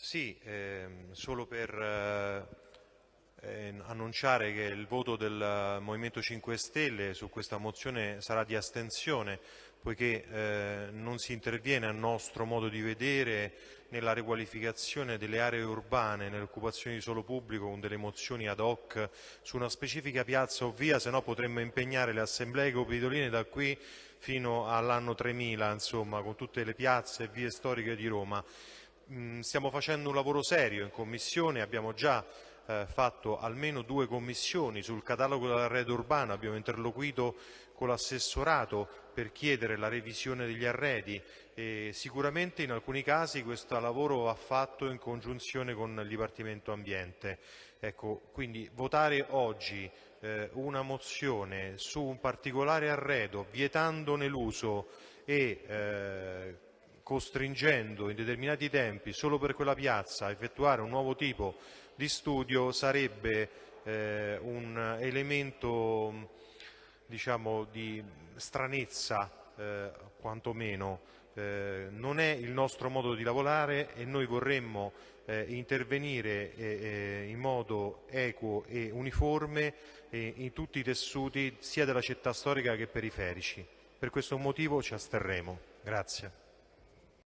Sì, ehm, solo per eh, eh, annunciare che il voto del Movimento 5 Stelle su questa mozione sarà di astensione, poiché eh, non si interviene a nostro modo di vedere nella riqualificazione delle aree urbane, nell'occupazione di suolo pubblico con delle mozioni ad hoc su una specifica piazza o via, se no potremmo impegnare le assemblee capitoline da qui fino all'anno 3000, insomma, con tutte le piazze e vie storiche di Roma. Mm, stiamo facendo un lavoro serio in Commissione, abbiamo già eh, fatto almeno due commissioni sul catalogo dell'arredo urbano, abbiamo interloquito con l'assessorato per chiedere la revisione degli arredi e sicuramente in alcuni casi questo lavoro va fatto in congiunzione con il Dipartimento Ambiente. Ecco, quindi votare oggi eh, una mozione su un particolare arredo vietandone l'uso e eh, costringendo in determinati tempi solo per quella piazza a effettuare un nuovo tipo di studio sarebbe eh, un elemento diciamo, di stranezza eh, quantomeno. Eh, non è il nostro modo di lavorare e noi vorremmo eh, intervenire eh, eh, in modo equo e uniforme in tutti i tessuti sia della città storica che periferici. Per questo motivo ci asterremo. Grazie.